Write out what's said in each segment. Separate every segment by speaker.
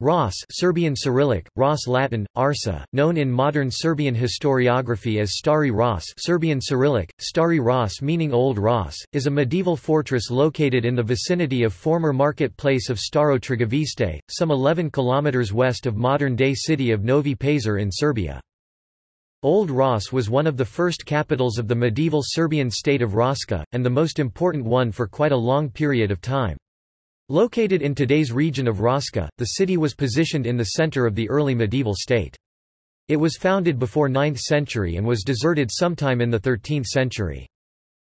Speaker 1: Ras Serbian Cyrillic, Ras Latin, Arsa, known in modern Serbian historiography as Stari Ras Serbian Cyrillic, Stari Ras meaning Old Ras, is a medieval fortress located in the vicinity of former marketplace of Staro Trgoviste, some 11 kilometers west of modern-day city of Novi Pazar in Serbia. Old Ras was one of the first capitals of the medieval Serbian state of Raška, and the most important one for quite a long period of time. Located in today's region of Raška, the city was positioned in the center of the early medieval state. It was founded before 9th century and was deserted sometime in the 13th century.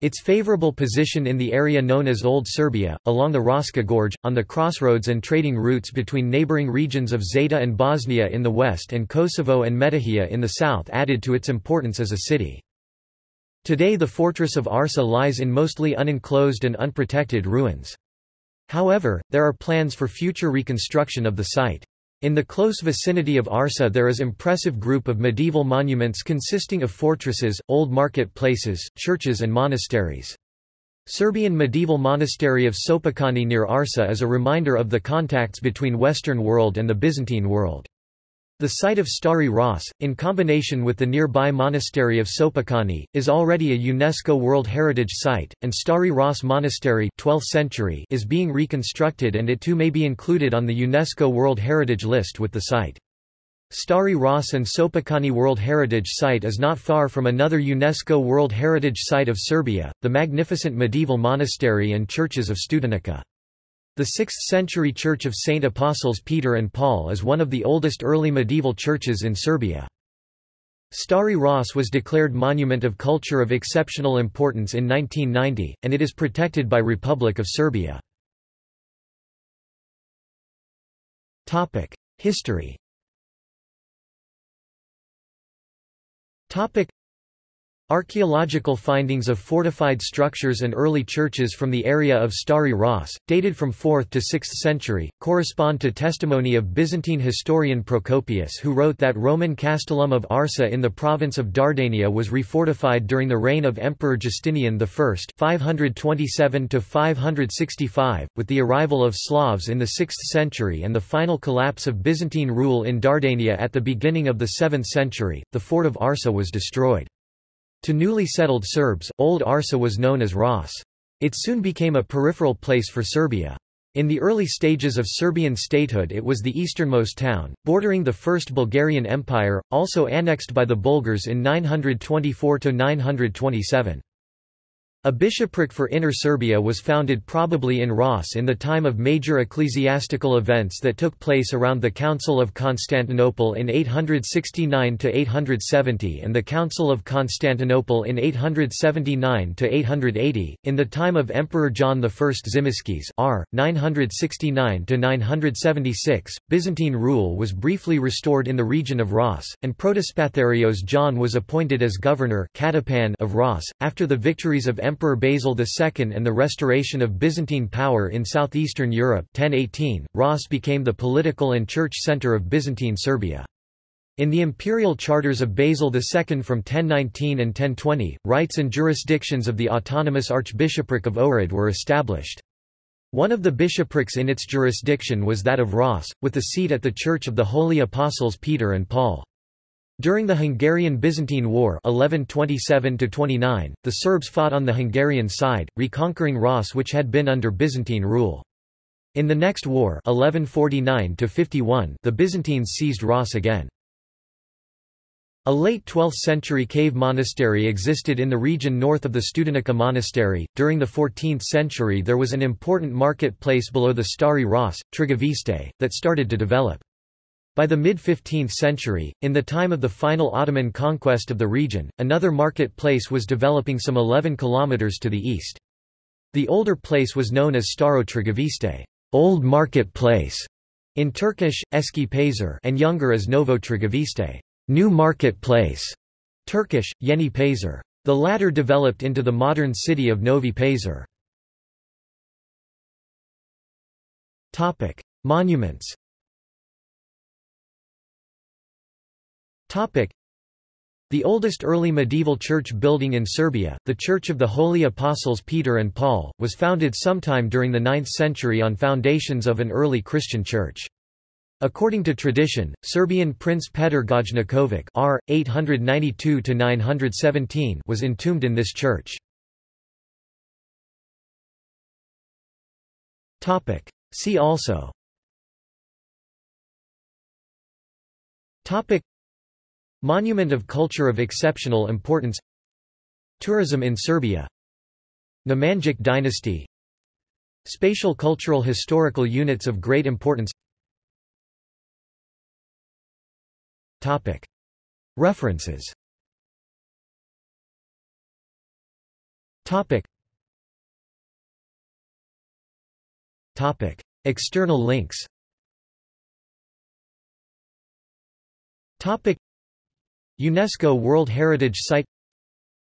Speaker 1: Its favorable position in the area known as Old Serbia, along the Raška Gorge, on the crossroads and trading routes between neighboring regions of Zeta and Bosnia in the west and Kosovo and Metohija in the south added to its importance as a city. Today the fortress of Arsa lies in mostly unenclosed and unprotected ruins. However, there are plans for future reconstruction of the site. In the close vicinity of Arsa there is impressive group of medieval monuments consisting of fortresses, old market places, churches and monasteries. Serbian medieval monastery of Sopocani near Arsa is a reminder of the contacts between Western world and the Byzantine world. The site of Stari Ras, in combination with the nearby monastery of Sopocani, is already a UNESCO World Heritage Site, and Stari Ras Monastery 12th century is being reconstructed and it too may be included on the UNESCO World Heritage List with the site. Stari Ras and Sopocani World Heritage Site is not far from another UNESCO World Heritage Site of Serbia, the magnificent medieval monastery and churches of Studenica. The 6th-century Church of Saint Apostles Peter and Paul is one of the oldest early medieval churches in Serbia. Stari Ras was declared Monument of Culture of Exceptional Importance in 1990, and it is protected by Republic of Serbia. History Archaeological findings of fortified structures and early churches from the area of Stari Ras, dated from 4th to 6th century, correspond to testimony of Byzantine historian Procopius who wrote that Roman Castellum of Arsa in the province of Dardania was refortified during the reign of Emperor Justinian I 527–565, with the arrival of Slavs in the 6th century and the final collapse of Byzantine rule in Dardania at the beginning of the 7th century, the fort of Arsa was destroyed. To newly settled Serbs, Old Arsa was known as Ras. It soon became a peripheral place for Serbia. In the early stages of Serbian statehood it was the easternmost town, bordering the First Bulgarian Empire, also annexed by the Bulgars in 924–927. A bishopric for Inner Serbia was founded probably in Ras in the time of major ecclesiastical events that took place around the Council of Constantinople in 869–870 and the Council of Constantinople in 879–880, in the time of Emperor John I Tzimiskes r. 969–976, Byzantine rule was briefly restored in the region of Ras, and Protospatharios John was appointed as governor of Ras, after the victories of Emperor Basil II and the restoration of Byzantine power in southeastern Europe 1018, Ras became the political and church center of Byzantine Serbia. In the imperial charters of Basil II from 1019 and 1020, rights and jurisdictions of the autonomous archbishopric of Ohrid were established. One of the bishoprics in its jurisdiction was that of Ras, with the seat at the Church of the Holy Apostles Peter and Paul. During the Hungarian-Byzantine War 1127 the Serbs fought on the Hungarian side, reconquering Ras which had been under Byzantine rule. In the next war 1149 the Byzantines seized Ras again. A late 12th century cave monastery existed in the region north of the Studenica monastery. During the 14th century there was an important market place below the Stari Ras, Trgoviste, that started to develop. By the mid-15th century, in the time of the final Ottoman conquest of the region, another market place was developing some 11 kilometers to the east. The older place was known as Staro Trgoviste, Old Market Place, in Turkish, Eski Pazar, and younger as Novo Trgoviste, New Market Place, Turkish, Yeni Pazar. The latter developed into the modern city of Novi Pazar. Topic: The oldest early medieval church building in Serbia, the Church of the Holy Apostles Peter and Paul, was founded sometime during the 9th century on foundations of an early Christian church. According to tradition, Serbian Prince Petar Gojnikovic R. 892 was entombed in this church. See also Topic Monument of Culture of Exceptional Importance Tourism in Serbia Nemanjic dynasty Spatial cultural historical units of great importance Topic. References Topic. Topic. External links Topic. UNESCO World Heritage Site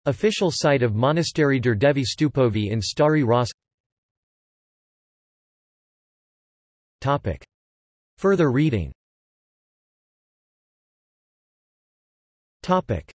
Speaker 1: Official site of Monastery Đurđevi Stupovi in Stari Ras Topic. Further reading Topic.